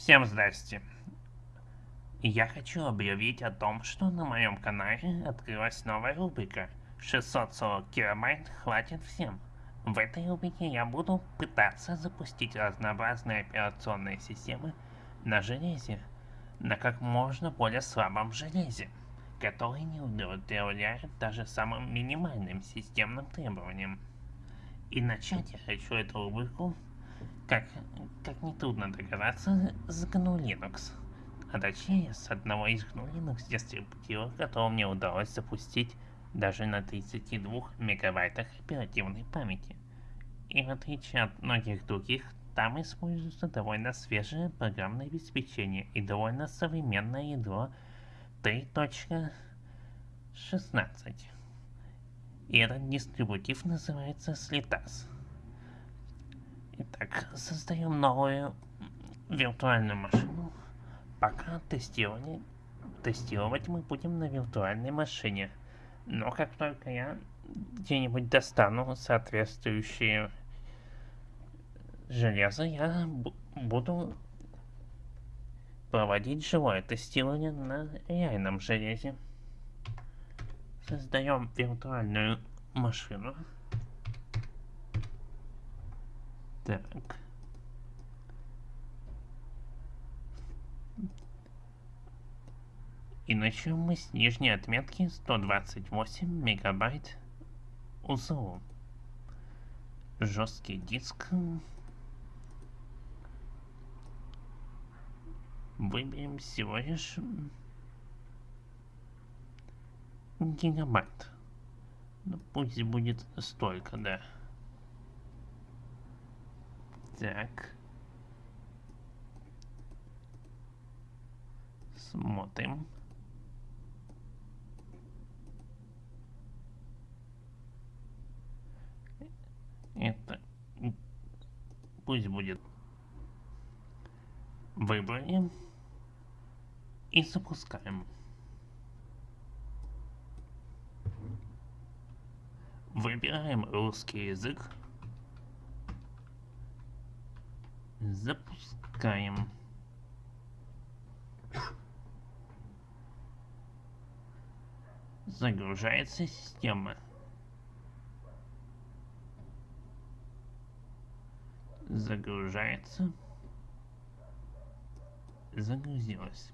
Всем здрасте. Я хочу объявить о том, что на моем канале открылась новая рубрика 640 килобайт хватит всем. В этой рубрике я буду пытаться запустить разнообразные операционные системы на железе, на как можно более слабом железе, который не удовлетворяет даже самым минимальным системным требованиям. И начать я хочу эту рубрику, как, как нетрудно догадаться, с GNU Linux. А точнее, с одного из GNU Linux дистрибутивов, который мне удалось запустить даже на 32 мегабайтах оперативной памяти. И в отличие от многих других, там используется довольно свежее программное обеспечение и довольно современное ядро 3.16. И этот дистрибутив называется Slitas. Итак, создаем новую виртуальную машину. Пока тестирование, тестировать мы будем на виртуальной машине. Но как только я где-нибудь достану соответствующие железо, я буду проводить живое тестирование на реальном железе. Создаем виртуальную машину. Так. И начнем мы с нижней отметки 128 мегабайт УЗО. Жесткий диск. Выберем всего лишь гигабайт. Ну, пусть будет столько, да. Так. Смотрим. Это пусть будет выбрали и запускаем. Выбираем русский язык. Запускаем. Загружается система. Загружается. Загрузилась.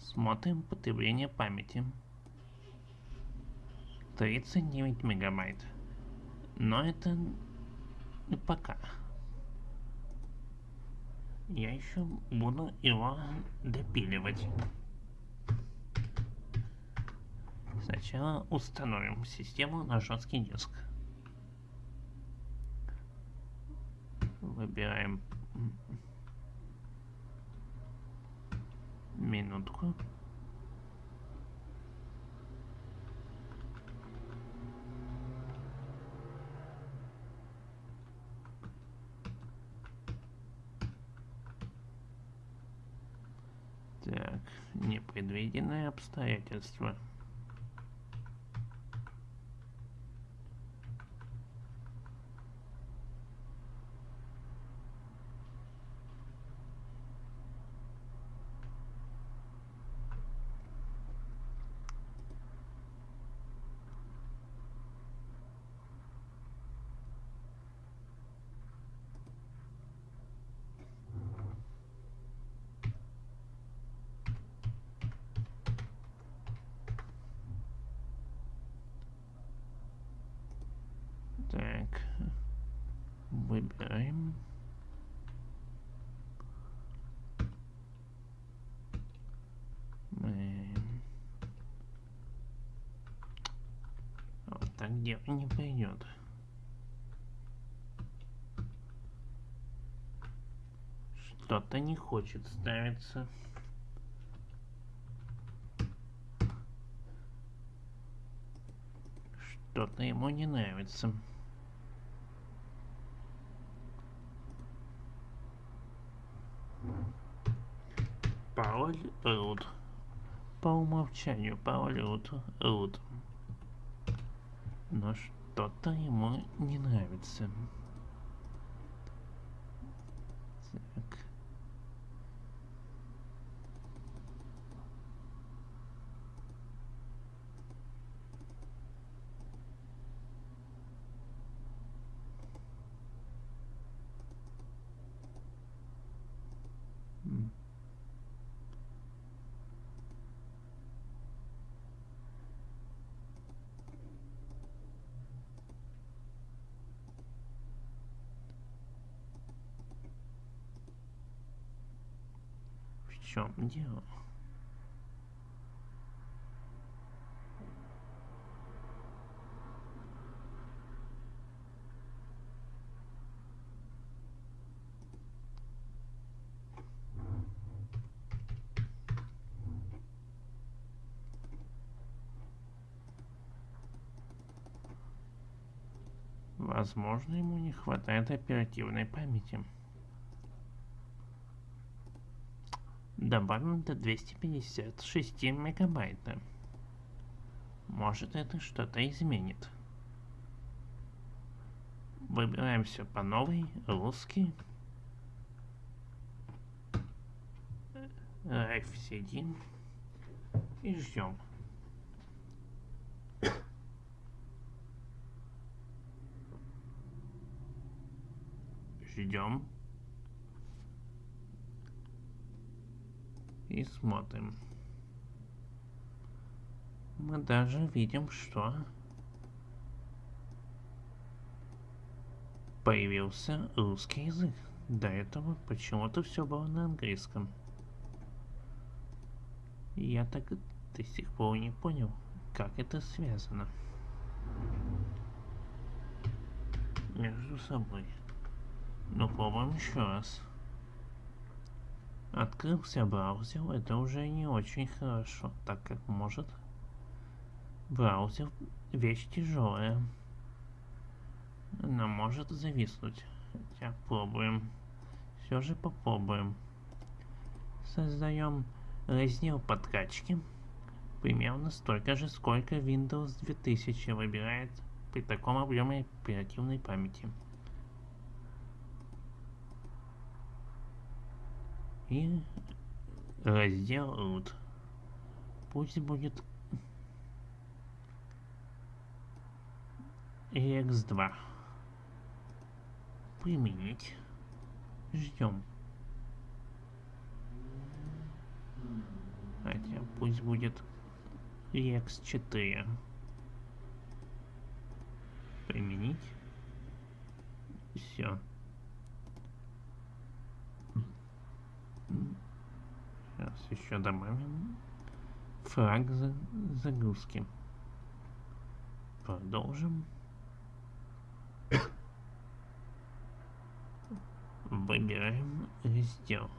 Смотрим потребление памяти. 39 мегабайт. Но это пока. Я еще буду его допиливать. Сначала установим систему на жесткий диск. Выбираем минутку. Так, непредвиденные обстоятельства. Так, выбираем. Мы... Дело не пойдет. Что-то не хочет ставиться. Что-то ему не нравится. Пароль root. По умолчанию пароль root root. Но что-то ему не нравится. Так. М. Чем дело? Возможно, ему не хватает оперативной памяти. Добавим до 256 мегабайта. Может это что-то изменит. Выбираем все по новой, русский. F1 и ждем. Ждем. И смотрим. Мы даже видим, что появился русский язык. До этого почему-то все было на английском. Я так до сих пор не понял, как это связано между собой. Ну, попробуем еще раз. Открылся браузер, это уже не очень хорошо, так как может браузер вещь тяжелая. Она может зависнуть. Хотя пробуем. Все же попробуем. Создаем раздел подкачки. Примерно столько же, сколько Windows 2000 выбирает при таком объеме оперативной памяти. И раздел root. Пусть будет EX2. Применить. Ждем. Хотя пусть будет EX4. Применить. Все. Сейчас еще добавим фраг загрузки. Продолжим. Выбираем раздел.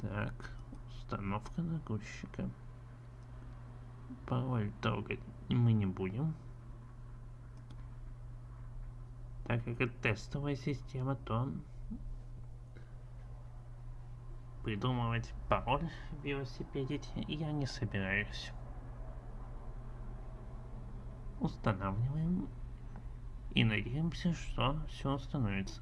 Так, установка загрузчика. Пароль трогать мы не будем. Так как это тестовая система, то придумывать пароль в велосипеде я не собираюсь. Устанавливаем и надеемся, что все установится.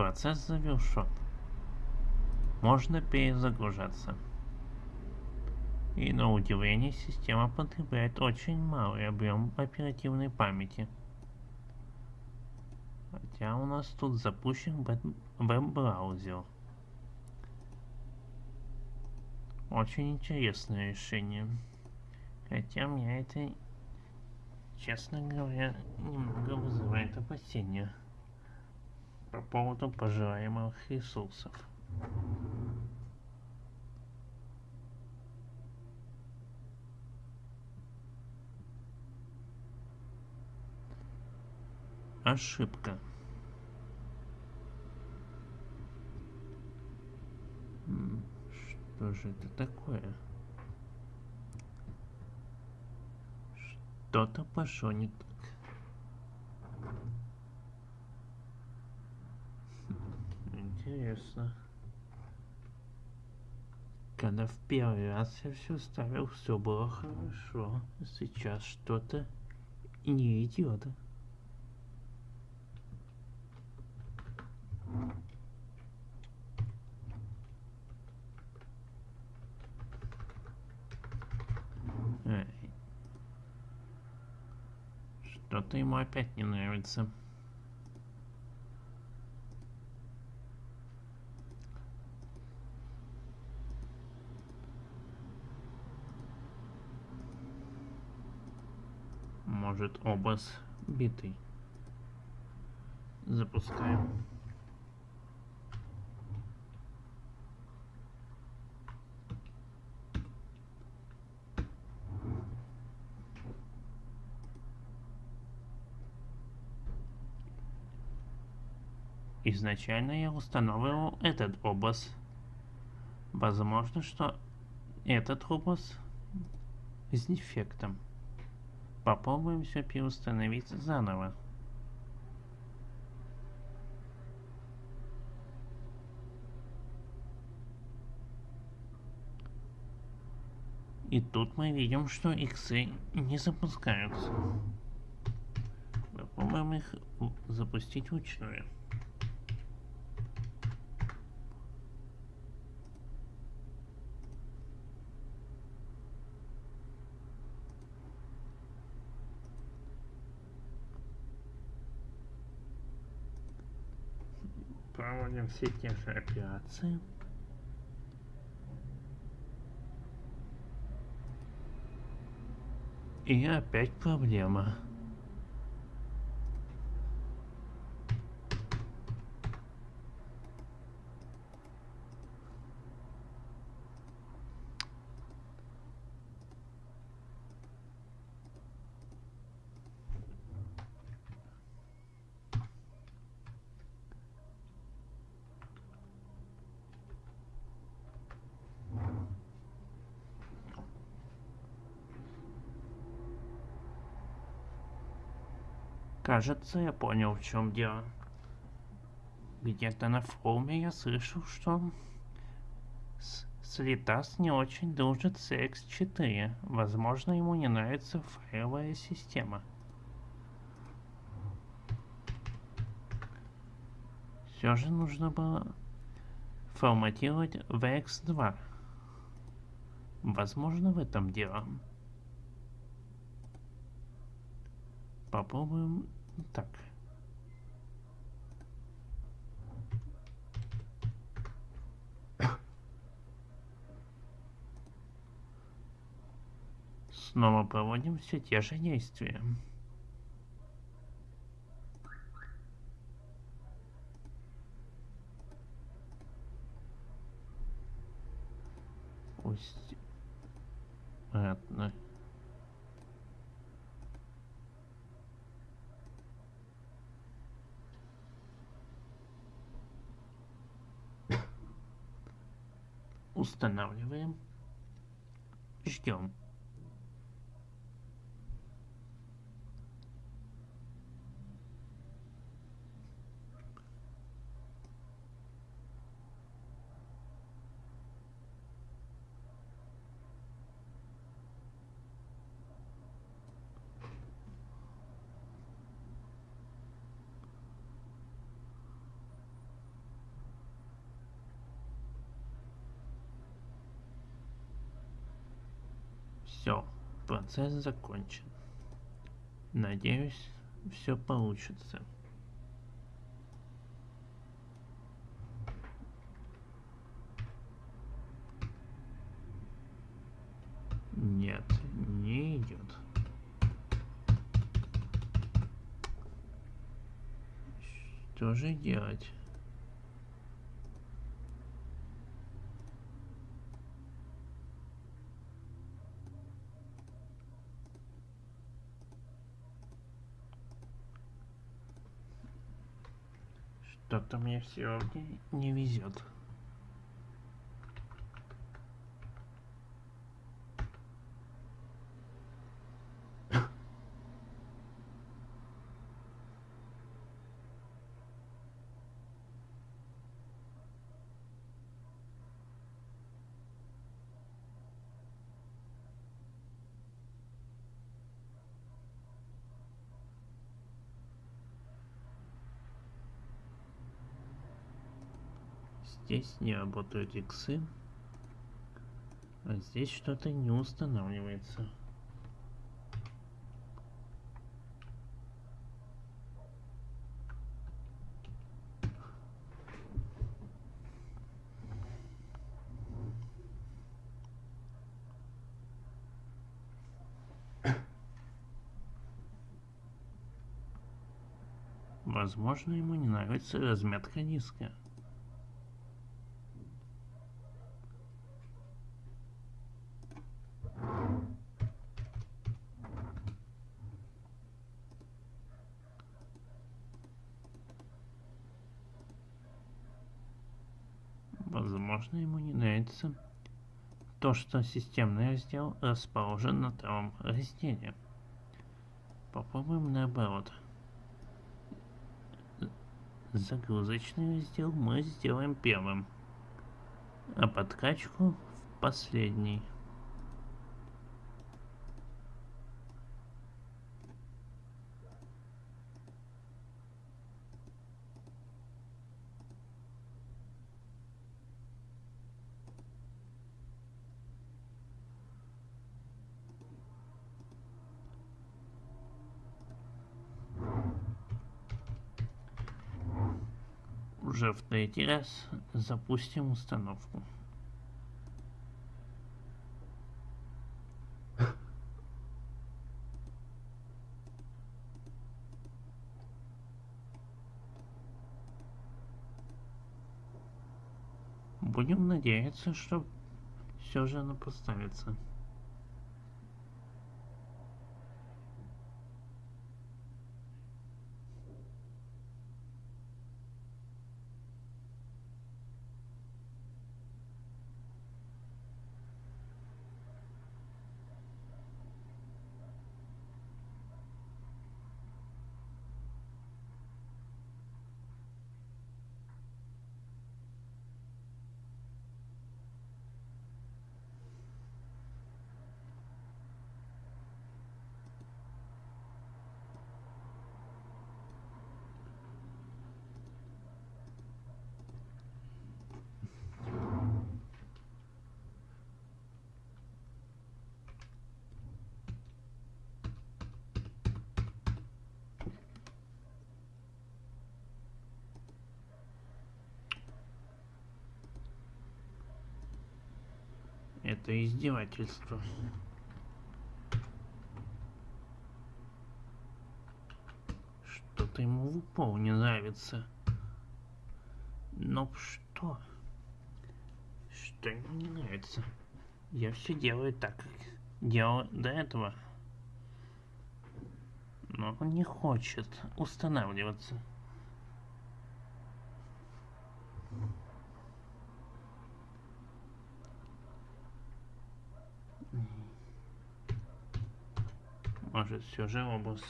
Процесс завершен. Можно перезагружаться. И на удивление система потребляет очень малый объем оперативной памяти. Хотя у нас тут запущен веб-браузер. Очень интересное решение. Хотя меня это, честно говоря, немного вызывает опасения по поводу пожираемых ресурсов. Ошибка. Что же это такое? Что-то пошло не так. Интересно. Когда в первый раз я все ставил, все было хорошо. Сейчас что-то не идет. Что-то ему опять не нравится. Может образ битый. Запускаем. Изначально я устанавливал этот образ. Возможно, что этот образ с дефектом. Попробуем все переустановить заново. И тут мы видим, что иксы не запускаются. Попробуем их запустить вручную. Проводим все те же операции. И опять проблема. Кажется, я понял, в чем дело. Где-то на форуме я слышал, что Слитас не очень дружит с X4. Возможно, ему не нравится файловая система. Все же нужно было форматировать VX2. Возможно, в этом дело. Попробуем так. Снова проводим все те же действия. Пусть... Ладно. Устанавливаем. Ждем. Все, процесс закончен. Надеюсь, все получится. Нет, не идет. Что же делать? Что-то мне сегодня не везет. Здесь не работают иксы. А здесь что-то не устанавливается. Возможно, ему не нравится разметка диска. Возможно, ему не нравится то, что системный раздел расположен на втором разделе. Попробуем наоборот. Загрузочный раздел мы сделаем первым, а подкачку в последний. Уже в третий раз запустим установку. Будем надеяться, что все же она поставится. Это издевательство. Что-то ему в упор не нравится. Но что? Что ему не нравится? Я все делаю так, как делал до этого. Но он не хочет устанавливаться. Может, все же образ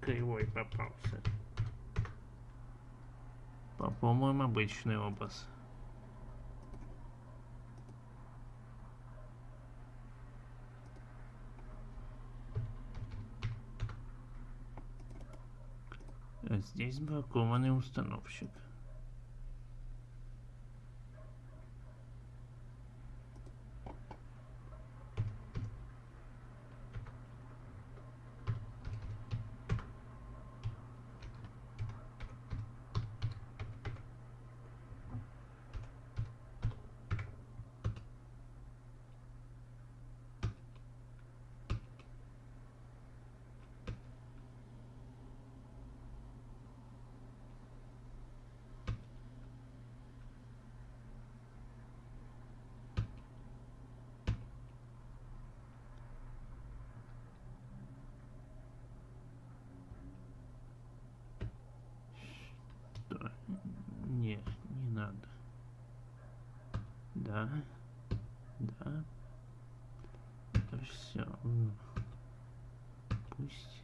кривой попался. Попробуем обычный образ. Здесь бракованный установщик. Да. Да. Это все. Пусть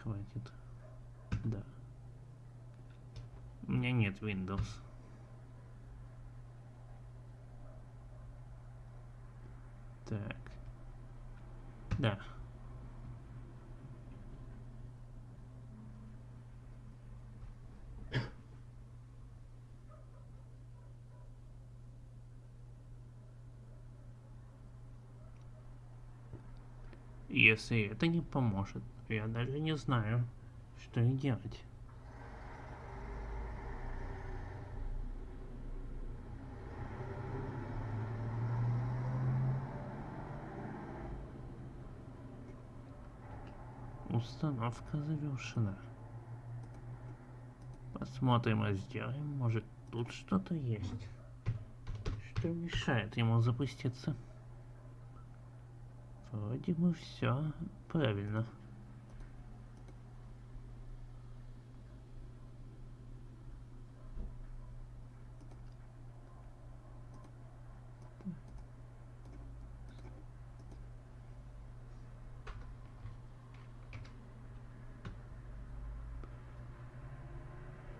хватит. Да. У меня нет Windows. Так. Да. Если это не поможет, я даже не знаю, что и делать. Установка завершена. Посмотрим и сделаем. Может тут что-то есть. Что мешает ему запуститься? Вроде бы все правильно.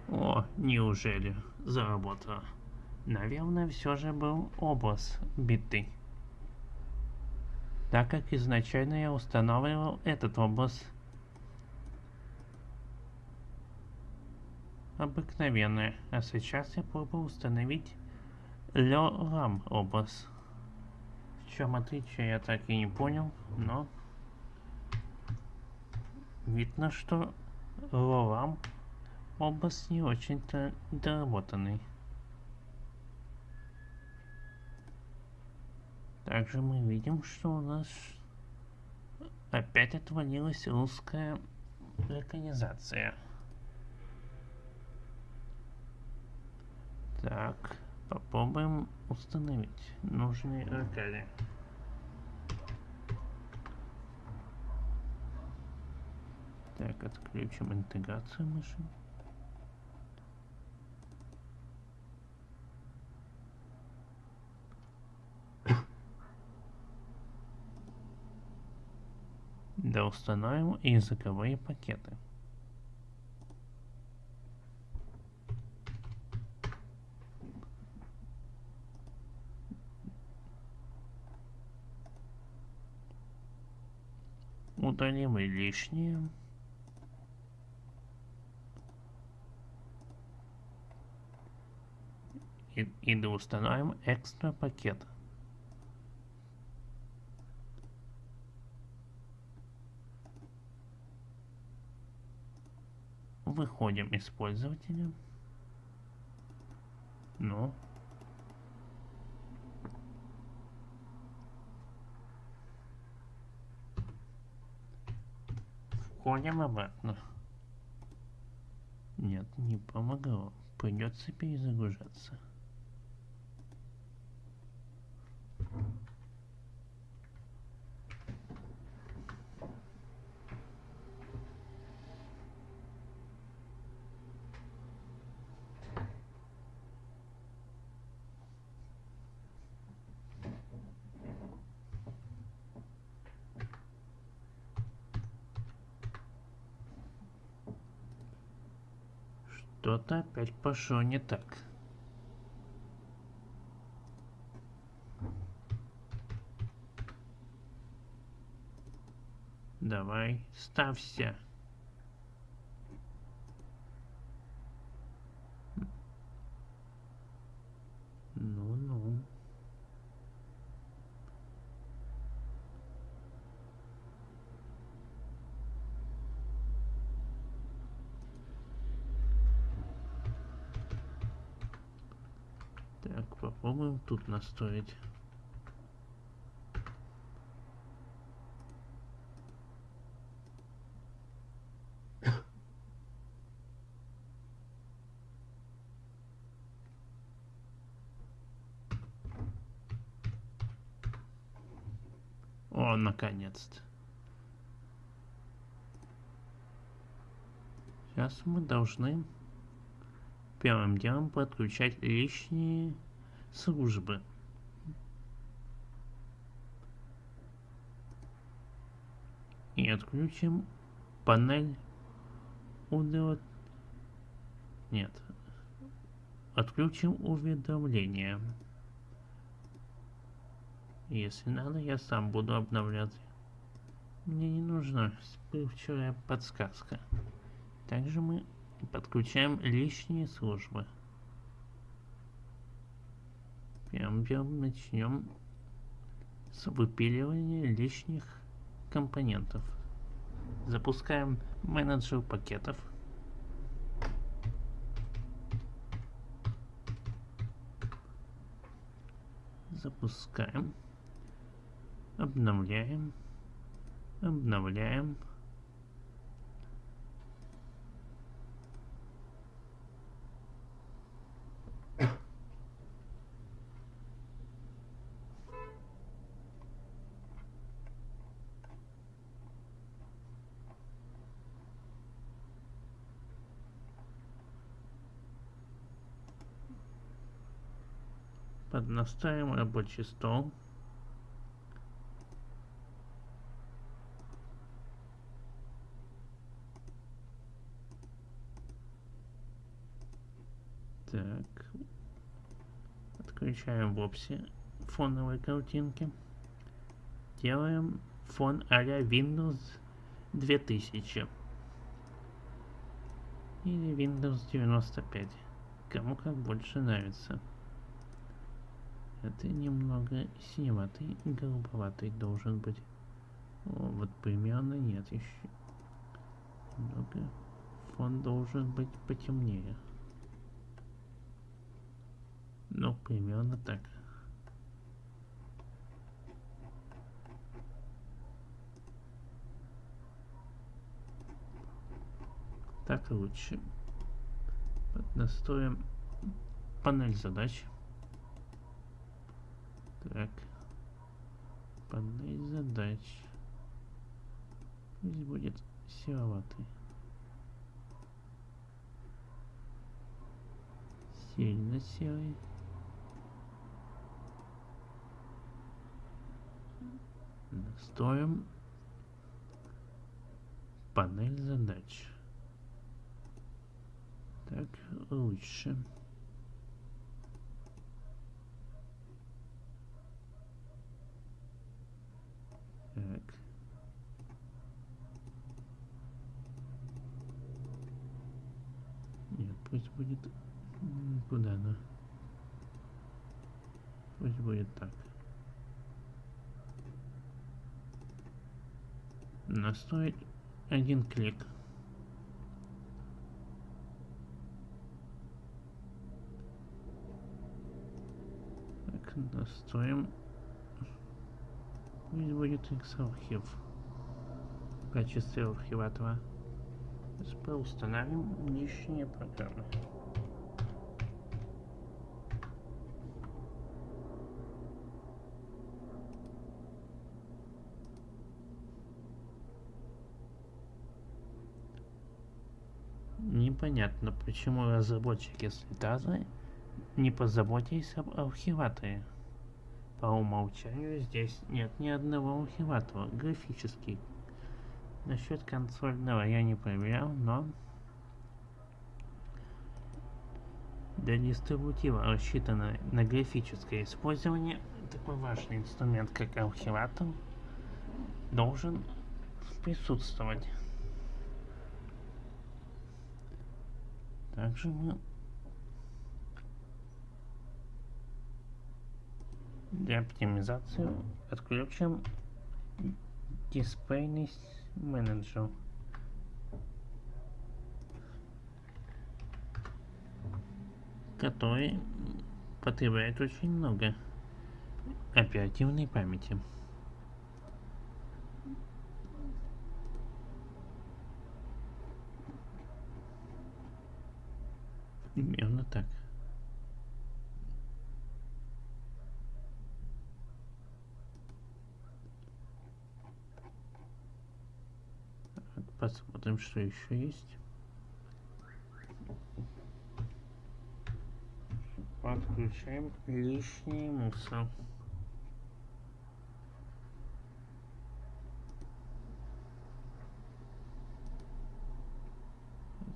О, неужели заработало? Наверное, все же был образ битый. Так как изначально я устанавливал этот образ обыкновенный, а сейчас я пробую установить LRAM образ. В чем отличие я так и не понял, но видно, что LRAM образ не очень-то доработанный. Также мы видим, что у нас опять отвалилась русская локализация. Так, попробуем установить нужные локали. Так, отключим интеграцию машин. Да установим языковые пакеты. Удалим лишнее. И, и установим экстра пакет. Выходим из пользователя. Ну. Входим обратно. Нет, не помогло. Придется перезагружаться. Что-то опять пошло не так. Давай, ставься. Ну-ну. Так, попробуем тут настроить. О, наконец-то. Сейчас мы должны первым делом подключать лишние службы. И отключим панель удовлет... Нет. Отключим уведомления. Если надо, я сам буду обновлять. Мне не нужна вчера подсказка. Также мы подключаем лишние службы. Делом начнем с выпиливания лишних компонентов. Запускаем менеджер пакетов. Запускаем. Обновляем. Обновляем. Поднаставим рабочий стол. Так. Отключаем вовсе фоновые картинки. Делаем фон а-ля Windows 2000. Или Windows 95. Кому как больше нравится. Это немного синеватый, голубоватый должен быть. О, вот примерно нет еще. Немного. Фон должен быть потемнее. Ну, примерно так. Так лучше. Настроим панель задач. Так. Панель задач. Пусть будет сероватый. Сильно серый. Настроим панель задач. Так, лучше. Так. Нет, пусть будет... Куда она? Пусть будет так. Настроить один клик. Так, настроим Пусть будет X архив в качестве архиватора. Установим лишние программы. Непонятно, почему разработчики слетазы не позаботились об архиваторе. По умолчанию здесь нет ни одного архиватора, графический. Насчет консольного я не проверял, но для дистрибутива, рассчитанного на графическое использование, такой важный инструмент, как архиватор, должен присутствовать. Также мы Для оптимизации отключим дисплейный менеджер. который потребляет очень много оперативной памяти. Именно так. Посмотрим, что еще есть. Подключаем лишний мусор.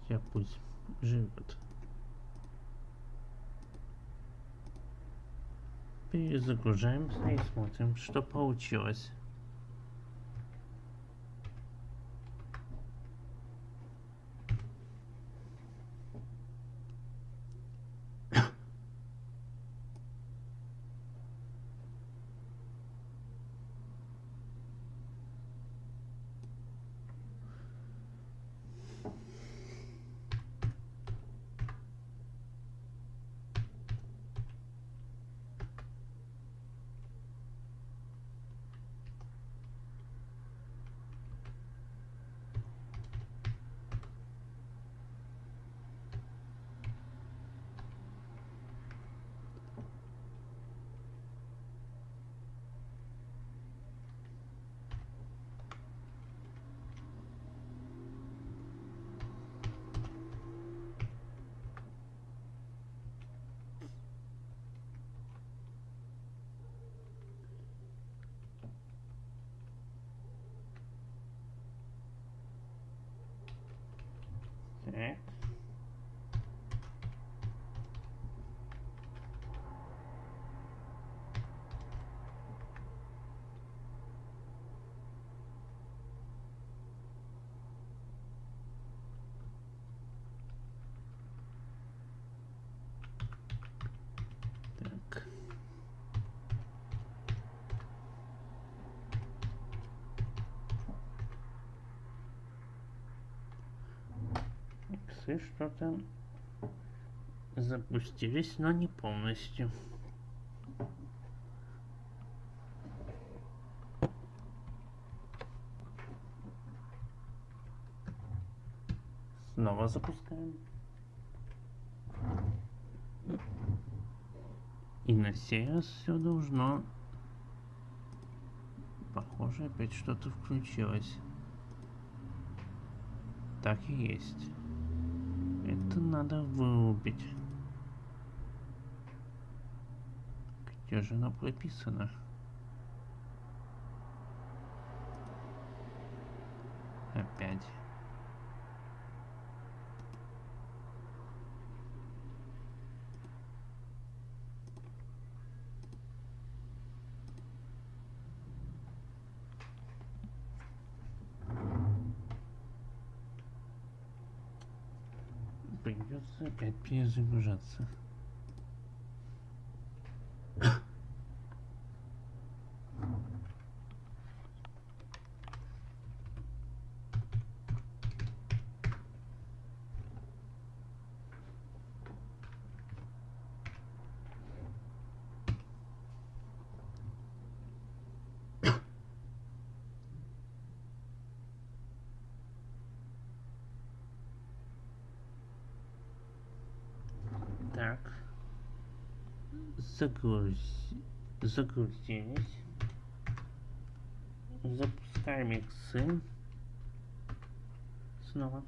Я пусть живет. Перезагружаемся и смотрим, что получилось. Иксы что-то запустились, но не полностью. Снова запускаем. И на сей раз все должно... Похоже, опять что-то включилось. Так и есть. Это надо вырубить. Где же оно прописано? Опять. Придется опять перезагружаться. Так. Загрузи... Загрузились. Запускаем иксы. Снова.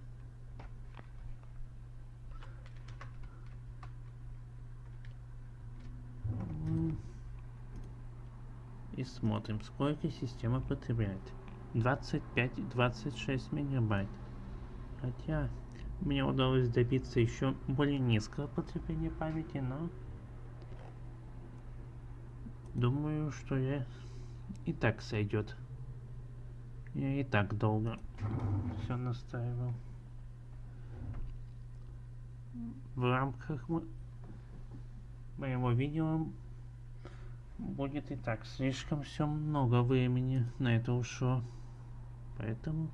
И смотрим, сколько система потребляет. 25-26 мегабайт. Хотя мне удалось добиться еще более низкого потребления памяти, но думаю, что я и так сойдет. Я и так долго все настраивал. В рамках мо- моего видео будет и так слишком все много времени на это ушло. Поэтому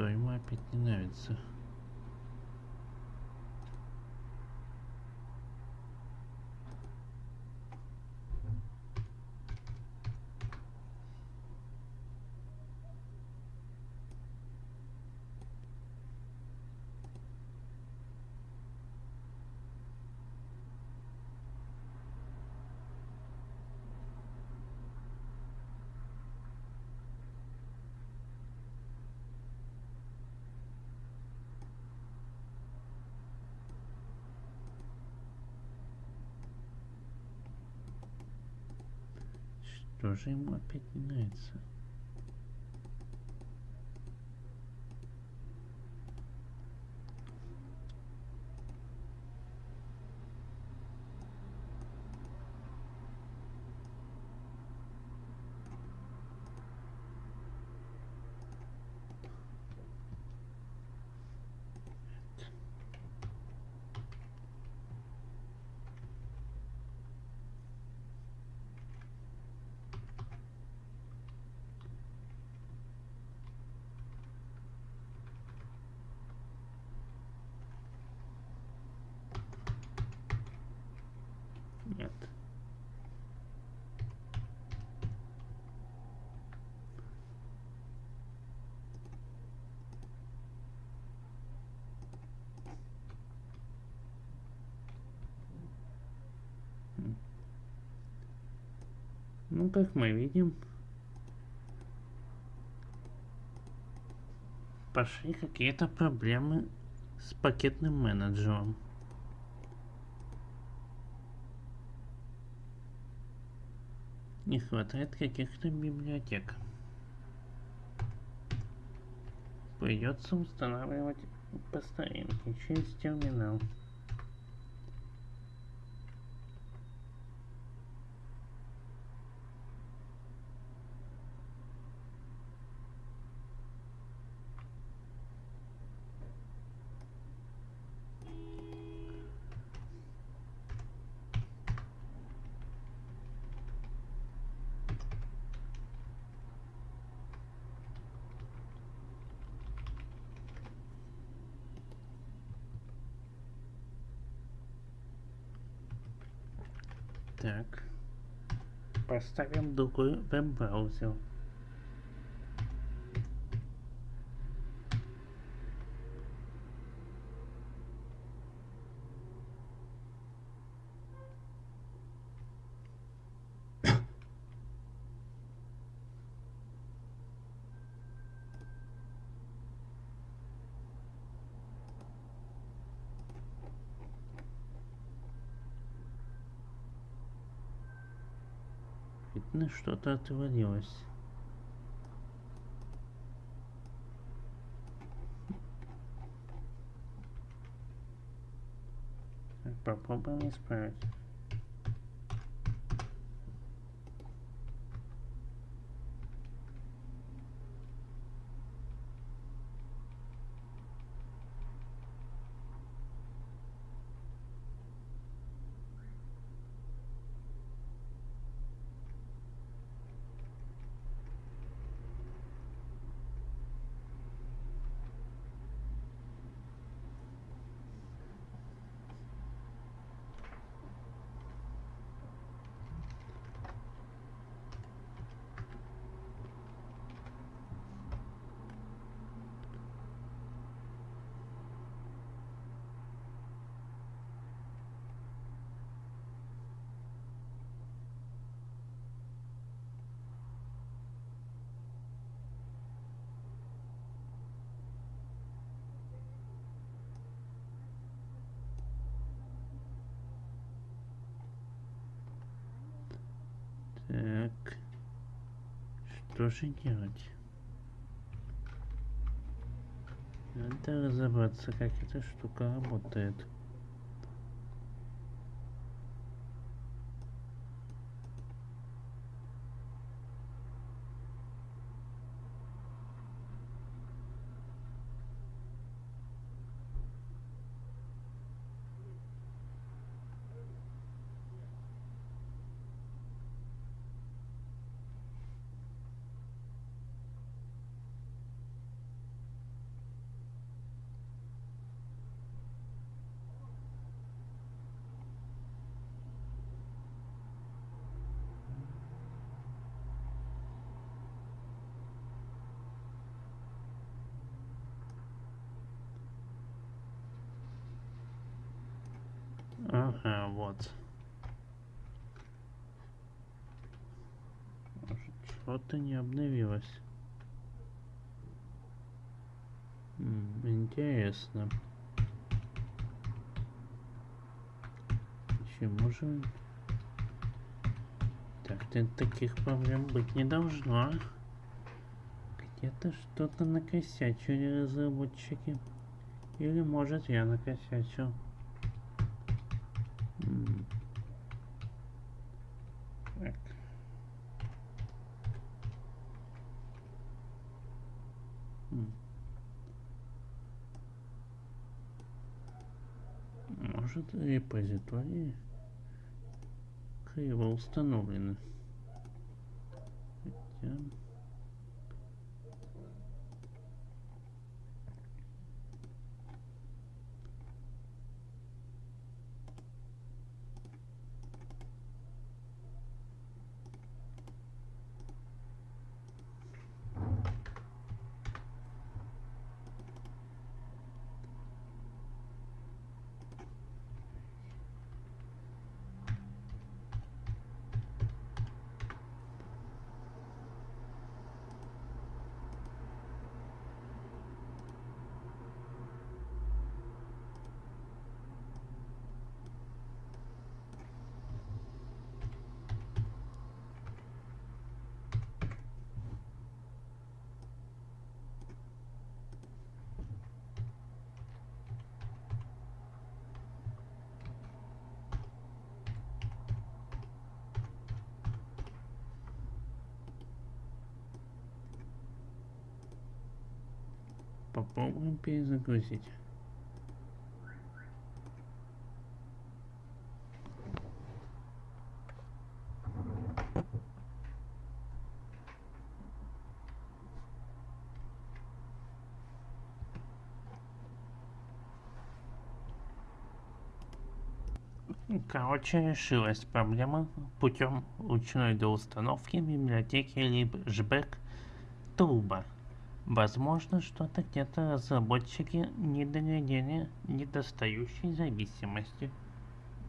что ему опять не нравится. Что же ему опять не нравится? Нет. М. Как мы видим, пошли какие-то проблемы с пакетным менеджером. Не хватает каких-то библиотек. Придется устанавливать по старинке через терминал. Так. Поставим другой веб-браузер. Видно, что-то отвалилось. Попробуем исправить. Так. Что же делать? Надо разобраться, как эта штука работает. Ага, вот. Может, что-то не обновилось. М, Интересно. Почему же... Так, ты- таких проблем быть не должно. Где-то что-то накосячили разработчики. Или может я накосячил. М. Так. М. Может репозитории криво установлены. Хотя... Попробуем перезагрузить. Короче, решилась проблема путем ручной доустановки библиотеки Libsback Turbo. Возможно, что-то где-то разработчики не доглядели недостающей зависимости.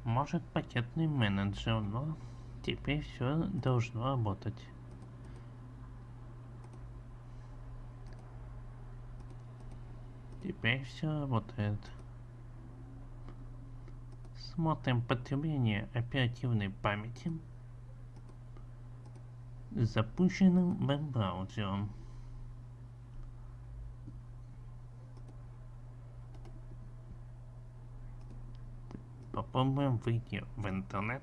Может пакетный менеджер, но теперь все должно работать. Теперь все работает. Смотрим потребление оперативной памяти запущенным веб-браузером. Попробуем выйти в интернет.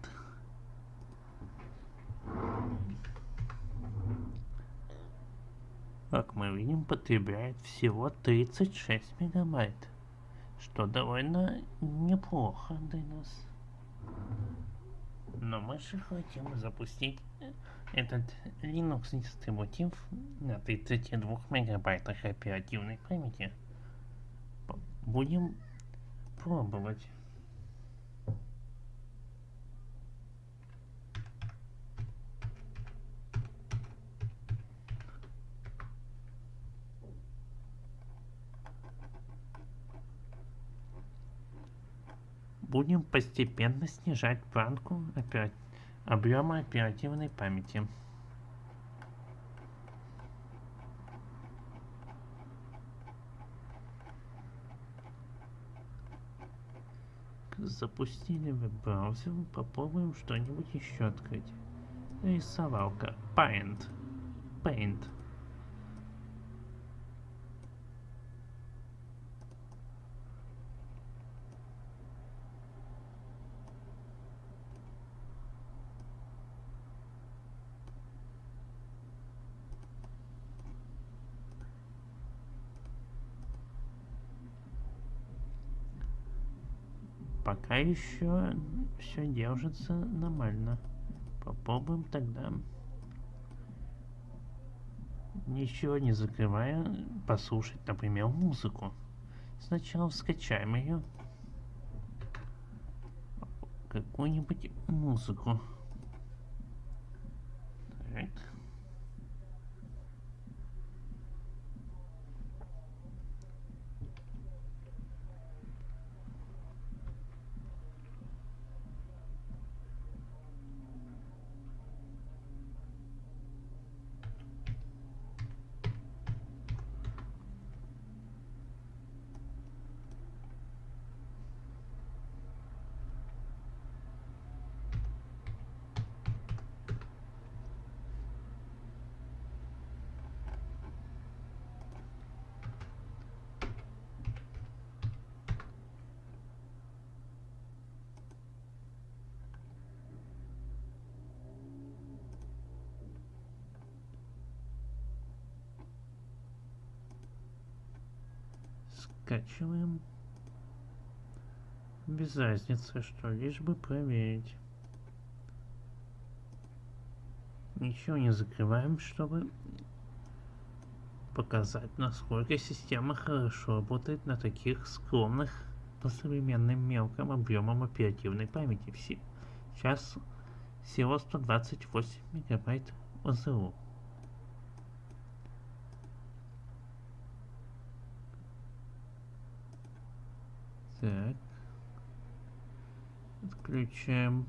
Как мы видим, потребляет всего 36 мегабайт, что довольно неплохо для нас. Но мы же хотим запустить этот Linux дистрибутив на 32 мегабайтах оперативной памяти. Будем пробовать. Будем постепенно снижать планку опера... объема оперативной памяти. Запустили веб-браузер, попробуем что-нибудь еще открыть. Рисовалка. Paint. Paint. пока еще все держится нормально. Попробуем тогда, ничего не закрывая, послушать, например, музыку. Сначала скачаем ее. Какую-нибудь музыку. Так. Скачиваем. Без разницы, что, лишь бы проверить. Ничего не закрываем, чтобы показать, насколько система хорошо работает на таких скромных по современным мелким объемам оперативной памяти. Сейчас всего 128 мегабайт ОЗУ. Так. Отключаем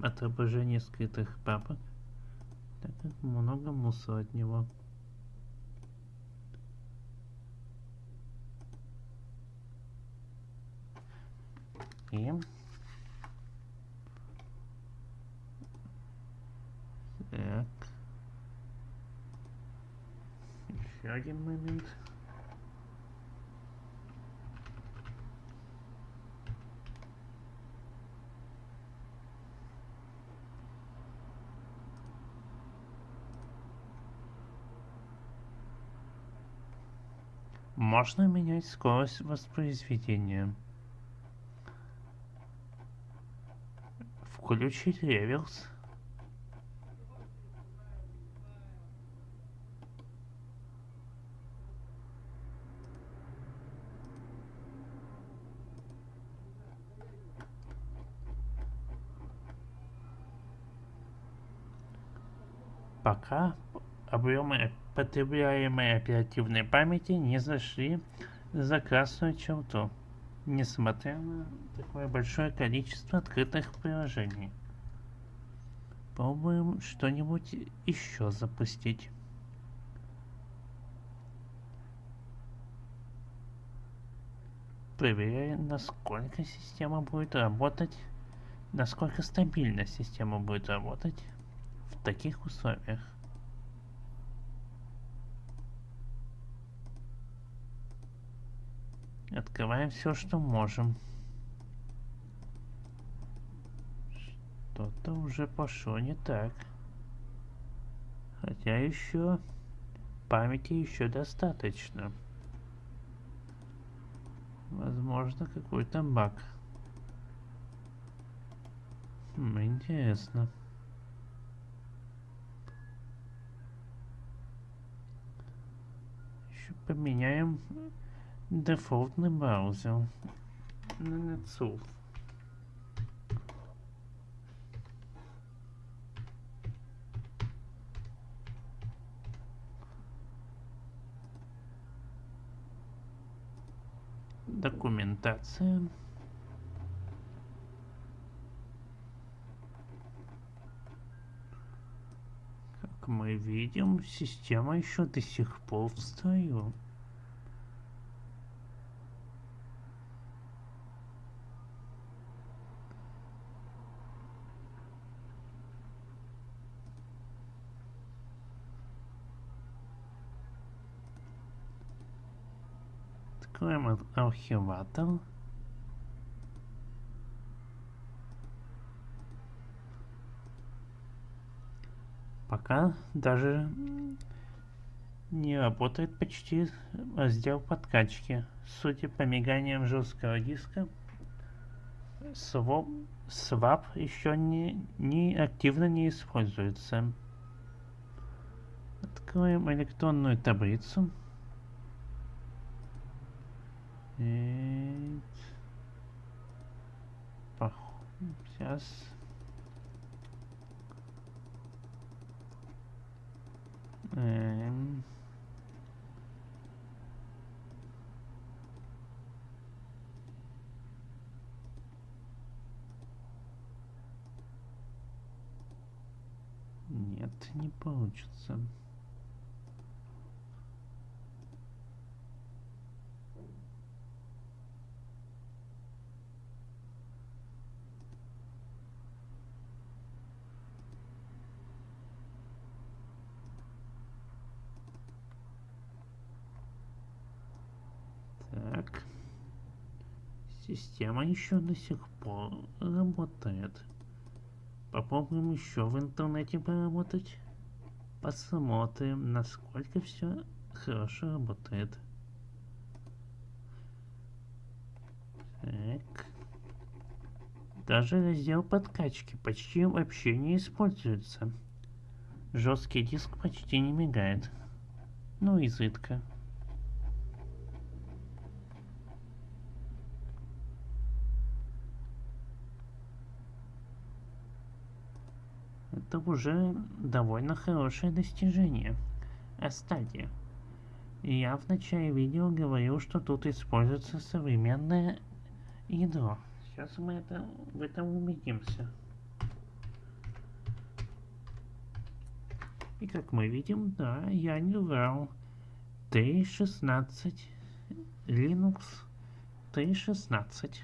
отображение скрытых папок. Так как много мусора от него. И так. Еще один момент. Можно менять скорость воспроизведения. Включить реверс. Пока объемы потребляемой оперативной памяти не зашли за красную черту, несмотря на такое большое количество открытых приложений. Пробуем что-нибудь еще запустить. Проверяем, насколько система будет работать, насколько стабильно система будет работать в таких условиях. Открываем все, что можем. Что-то уже пошло не так. Хотя еще памяти еще достаточно. Возможно, какой-то баг. Хм, интересно. Еще поменяем дефолтный браузер на NetSurf. Документация. Как мы видим, система еще до сих пор в Откроем архиватор. Пока даже не работает почти раздел подкачки. Судя по миганиям жесткого диска, swap, swap еще не, не активно не используется. Откроем электронную таблицу. И... Сейчас. Эм... Нет, не получится. Так. Система еще до сих пор работает. Попробуем еще в интернете поработать. Посмотрим, насколько все хорошо работает. Так. Даже раздел подкачки почти вообще не используется. Жесткий диск почти не мигает. Ну, изредка. Это уже довольно хорошее достижение. А стадия. Я в начале видео говорил, что тут используется современное ядро. Сейчас мы это, в этом убедимся. И как мы видим, да, я не врал. 3.16 Linux 3.16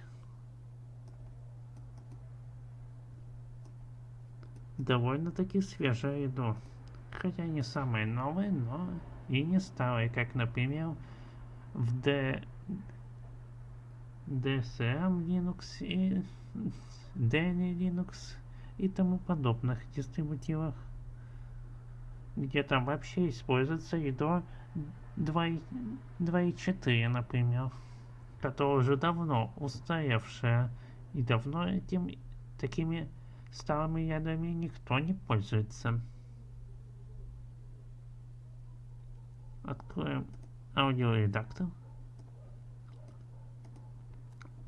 довольно-таки свежее еду. Хотя не самое новое, но и не старое, как, например, в D... DSM Linux и Dany Linux и тому подобных дистрибутивах. где там вообще используется ядро 2.4, например, которое уже давно устаревшее и давно этим, такими старыми ядрами никто не пользуется. Откроем аудиоредактор.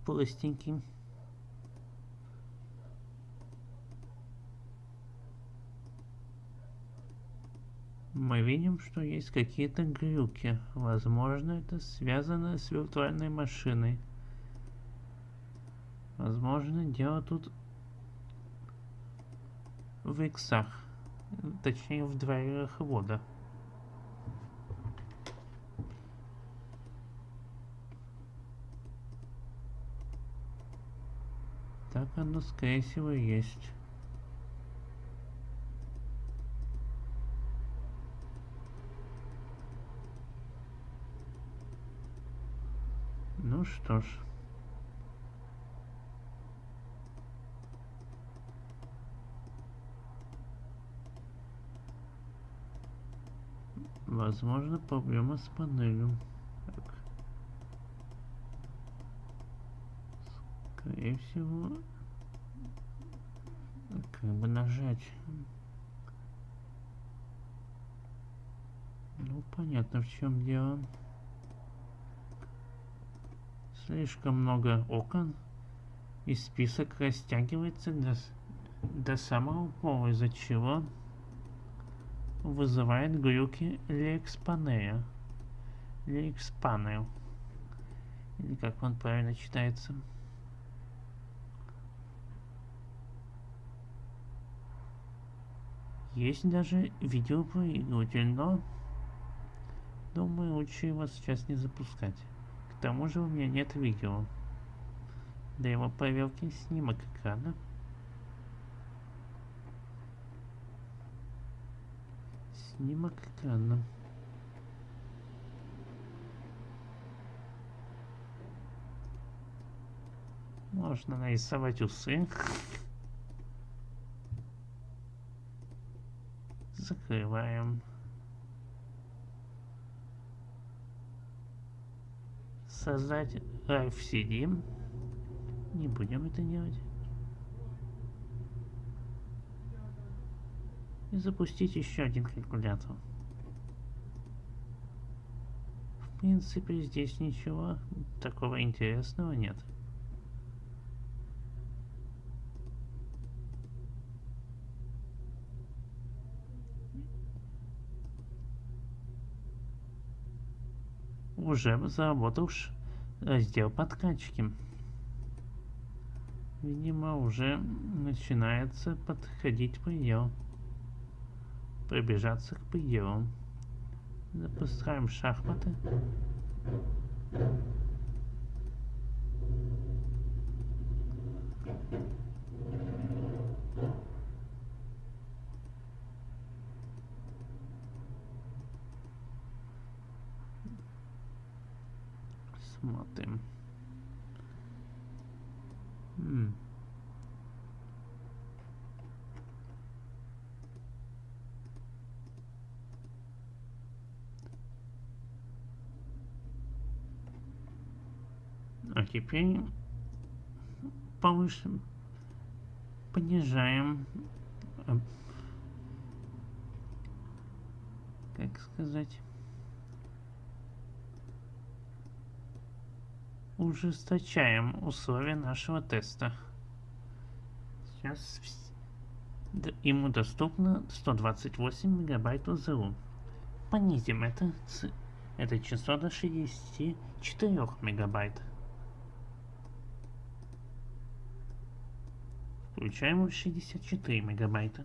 Простенький. мы видим, что есть какие-то глюки. Возможно, это связано с виртуальной машиной. Возможно, дело тут в иксах. Точнее, в драйверах вода. Так оно, скорее всего, есть. Ну что ж. Возможно, проблема с панелью. Так. Скорее всего, как бы нажать. Ну, понятно, в чем дело. Слишком много окон, и список растягивается до, до самого пола, из-за чего вызывает глюки Лексpanel. Лексpanel. Или как он правильно читается. Есть даже видеопроигрыватель, но думаю, лучше его сейчас не запускать. К тому же у меня нет видео. Для его проверки снимок экрана. Снимок экрана. Можно нарисовать усы. Закрываем. создать RFCD. Не будем это делать. И запустить еще один калькулятор. В принципе, здесь ничего такого интересного нет. уже заработал раздел подкачки. Видимо, уже начинается подходить предел. Приближаться к пределу. Запускаем шахматы. Смотрим. М. теперь повыше понижаем э, как сказать ужесточаем условия нашего теста. Сейчас ему доступно 128 мегабайт ОЗУ. Понизим это, это число до 64 мегабайт. Включаем 64 мегабайта.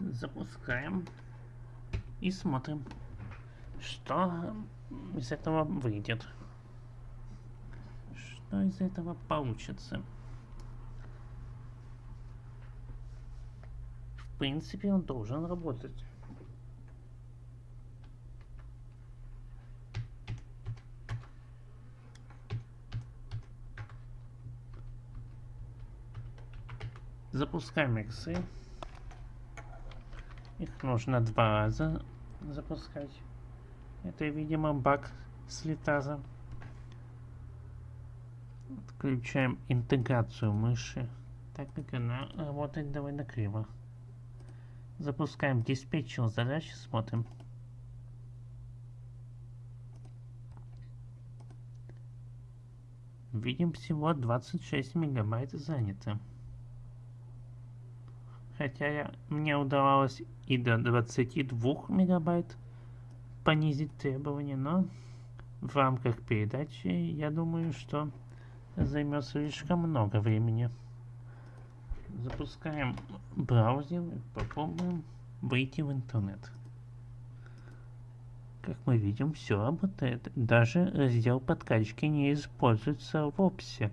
Запускаем и смотрим, что из этого выйдет что из этого получится. В принципе, он должен работать. Запускаем иксы. Их нужно два раза запускать. Это, видимо, баг с литаза. Отключаем интеграцию мыши, так как она работает довольно криво. Запускаем диспетчер задач, смотрим. Видим всего 26 мегабайт занято. Хотя я, мне удавалось и до 22 мегабайт понизить требования, но в рамках передачи я думаю, что займет слишком много времени. Запускаем браузер и попробуем выйти в интернет. Как мы видим, все работает. Даже раздел подкачки не используется в описи,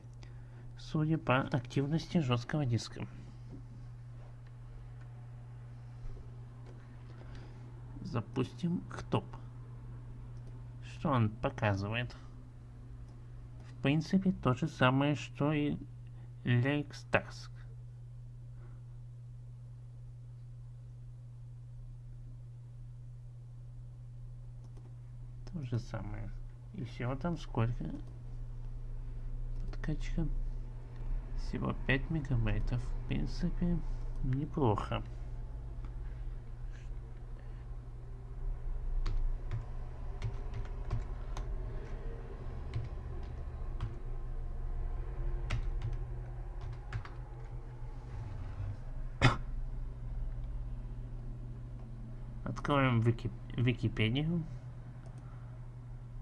судя по активности жесткого диска. Запустим ктоп. Что он показывает? В принципе, то же самое, что и Lakestask. То же самое. И всего там сколько? Подкачка. Всего 5 мегабайтов. В принципе, неплохо. Откроем Вики Википедию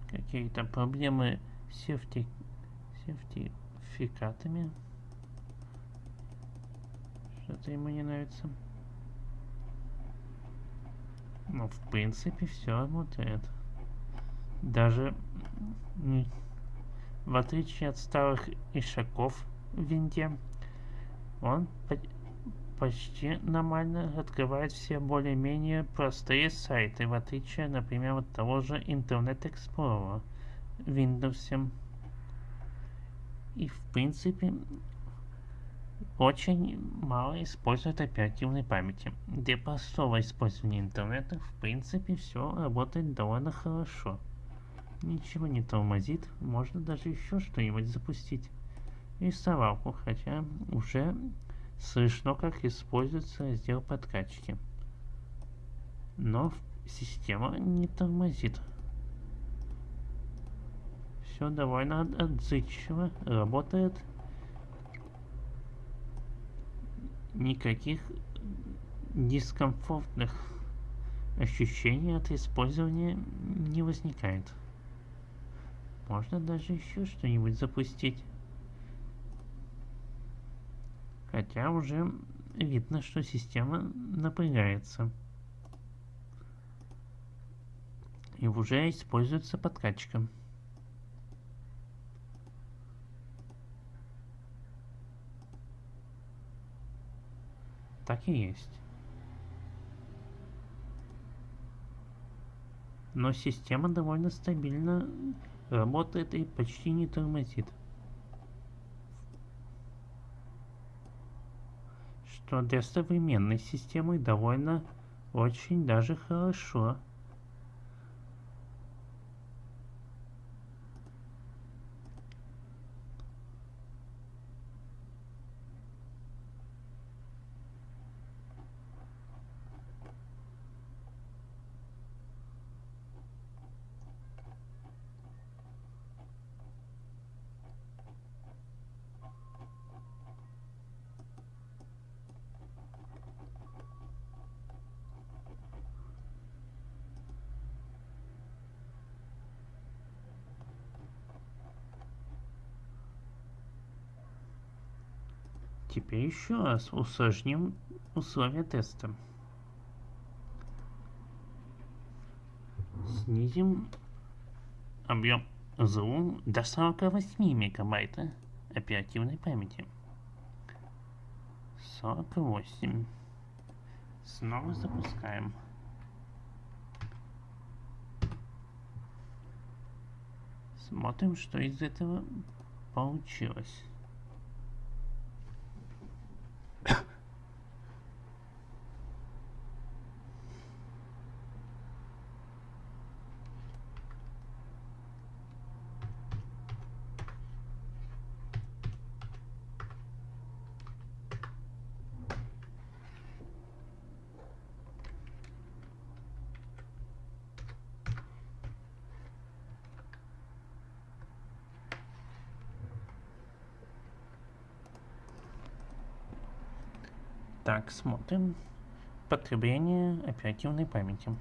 какие-то проблемы с сертификатами. Что-то ему не нравится. Ну, в принципе, все работает. Даже в отличие от старых ишаков в винде, он почти нормально открывает все более-менее простые сайты, в отличие, например, от того же Internet Explorer Windows. И в принципе очень мало использует оперативной памяти. Для простого использования интернета в принципе все работает довольно хорошо. Ничего не тормозит, можно даже еще что-нибудь запустить. Рисовалку, хотя уже Слышно, как используется раздел подкачки. Но система не тормозит. Все довольно отзывчиво работает. Никаких дискомфортных ощущений от использования не возникает. Можно даже еще что-нибудь запустить. Хотя уже видно, что система напрягается. И уже используется подкачка. Так и есть. Но система довольно стабильно работает и почти не тормозит. Что для современной системы довольно очень даже хорошо. Теперь еще раз усложним условия теста. Снизим объем ЗУ до 48 мегабайт оперативной памяти. 48. Снова запускаем. Смотрим, что из этого получилось. Так, смотрим. Потребление оперативной памяти.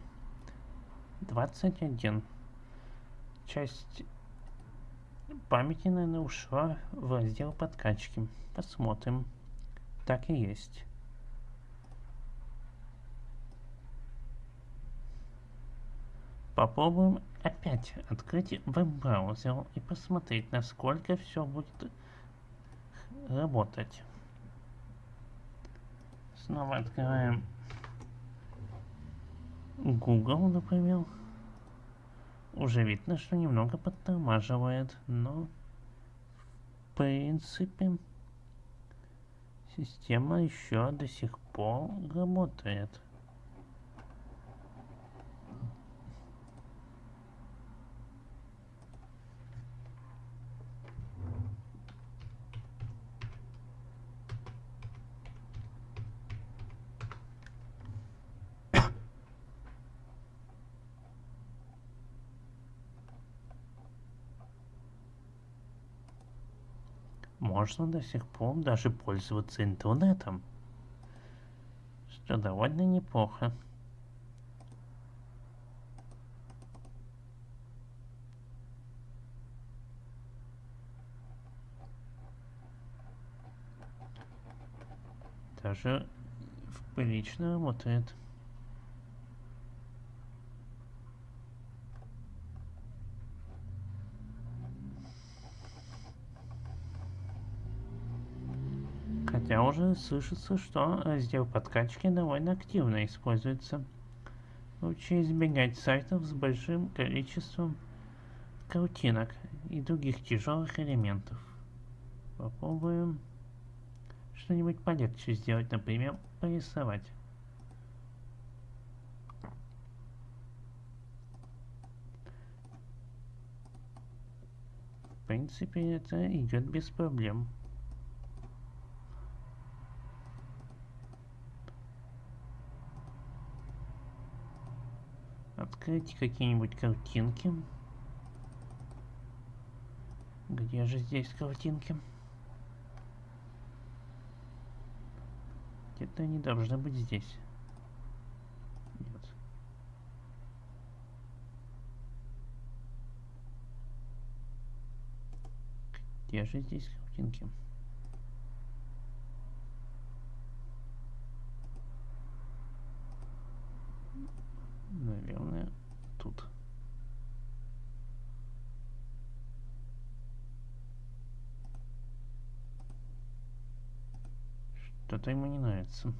21. Часть памяти, наверное, ушла в раздел подкачки. Посмотрим. Так и есть. Попробуем опять открыть веб-браузер и посмотреть, насколько все будет работать. Снова открываем Google, например. Уже видно, что немного подтормаживает, но в принципе система еще до сих пор работает. Можно до сих пор даже пользоваться интернетом, что довольно неплохо. Даже прилично работает. Уже слышится, что раздел подкачки довольно активно используется. Лучше избегать сайтов с большим количеством картинок и других тяжелых элементов. Попробуем что-нибудь полегче сделать, например, порисовать. В принципе, это идет без проблем. Открыть какие-нибудь картинки. Где же здесь картинки? Где-то они должны быть здесь. Нет. Где же здесь картинки? наверное, тут. Что-то ему не нравится.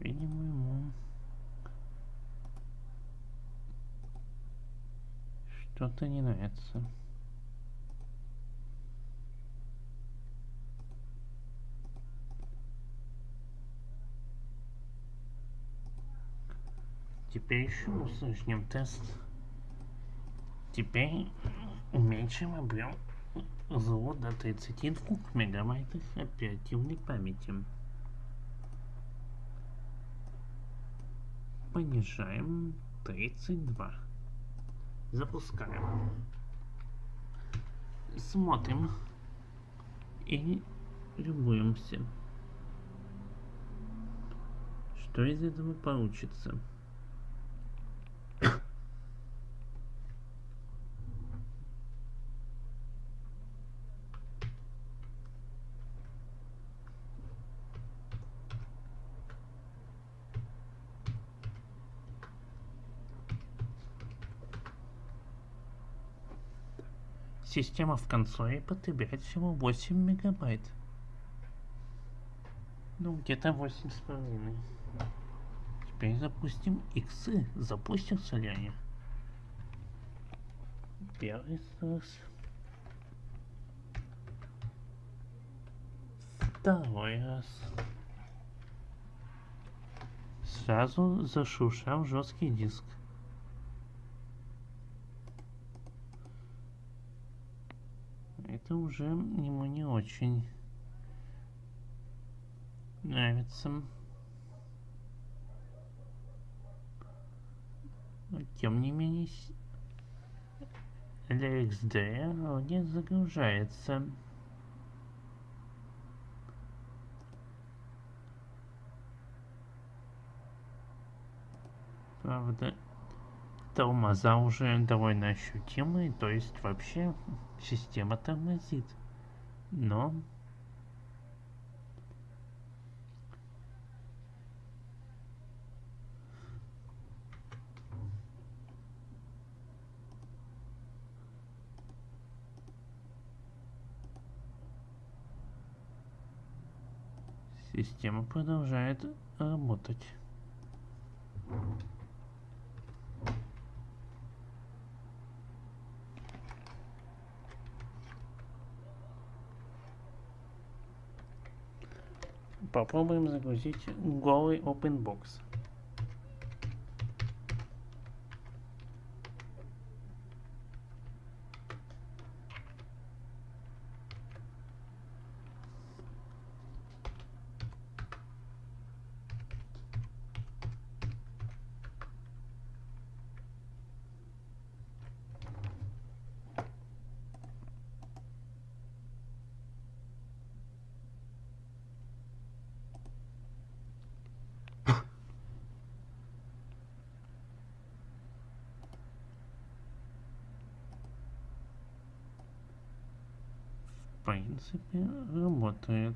Видимо, ему что-то не нравится. Теперь еще усложним тест. Теперь уменьшим объем ЗО до 32 мегабайтов оперативной памяти. Понижаем 32. Запускаем. Смотрим и любуемся. что из этого получится. Система в консоли потребляет всего 8 мегабайт. Ну, где-то 8 с половиной. Теперь запустим иксы. Запустился ли они? Первый раз. Второй раз. Сразу зашуршал жесткий диск. Это уже ему не очень нравится. Но, тем не менее, для XD вроде загружается. Правда, тормоза уже довольно ощутимые, то есть вообще система тормозит. Но Система продолжает работать. Попробуем загрузить голый OpenBox. В принципе, работает.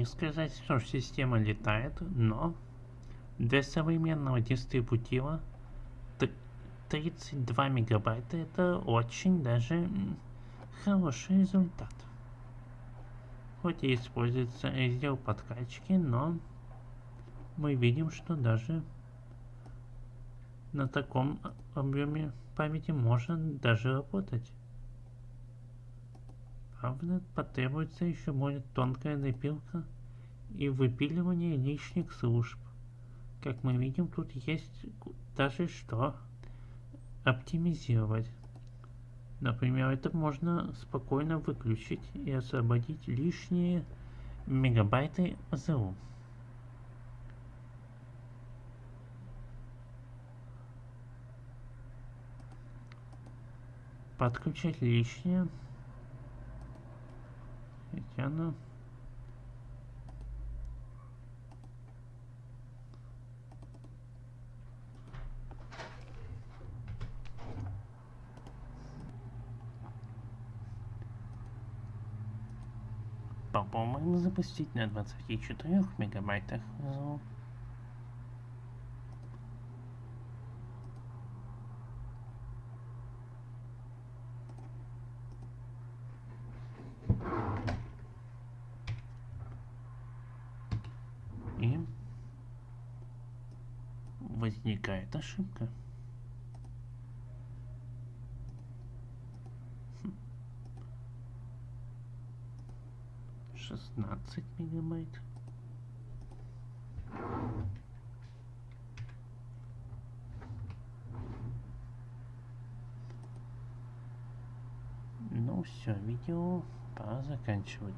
Не сказать, что система летает, но для современного дистрибутива 32 мегабайта это очень даже хороший результат. Хоть и используется раздел подкачки, но мы видим, что даже на таком объеме памяти можно даже работать. Правда, потребуется еще более тонкая допилка и выпиливание лишних служб. Как мы видим, тут есть даже что оптимизировать. Например, это можно спокойно выключить и освободить лишние мегабайты ОЗУ. Подключать лишнее Татьяна. Попробуем запустить на 24 мегабайтах звук. ошибка. Шестнадцать мегабайт. Ну все, видео пора заканчивать.